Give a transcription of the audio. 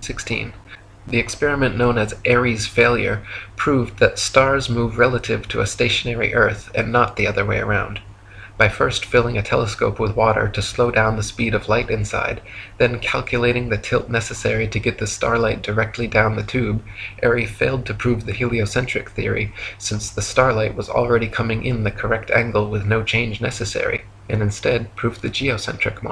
16. The experiment known as Airy's failure proved that stars move relative to a stationary earth and not the other way around. By first filling a telescope with water to slow down the speed of light inside, then calculating the tilt necessary to get the starlight directly down the tube, Airy failed to prove the heliocentric theory, since the starlight was already coming in the correct angle with no change necessary, and instead proved the geocentric model.